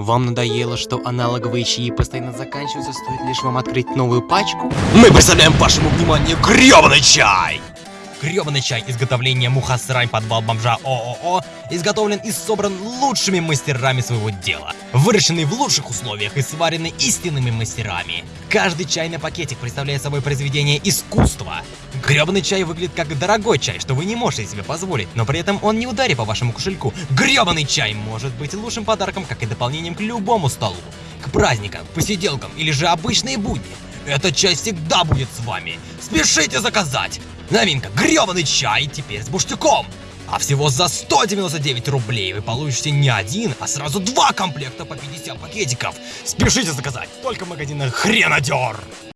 Вам надоело, что аналоговые чаи постоянно заканчиваются, стоит лишь вам открыть новую пачку? Мы представляем вашему вниманию грёбаный чай! Грёбаный чай изготовления Мухасрань подвал бомжа ООО изготовлен и собран лучшими мастерами своего дела, выращенный в лучших условиях и сваренный истинными мастерами. Каждый чайный пакетик представляет собой произведение искусства. Грёбаный чай выглядит как дорогой чай, что вы не можете себе позволить, но при этом он не ударит по вашему кошельку. Грёбаный чай может быть лучшим подарком, как и дополнением к любому столу. К праздникам, посиделкам или же обычные будни. Эта чай всегда будет с вами. Спешите заказать! Новинка, грёбаный чай теперь с буштюком. А всего за 199 рублей вы получите не один, а сразу два комплекта по 50 пакетиков. Спешите заказать, только в магазинах Хренадер.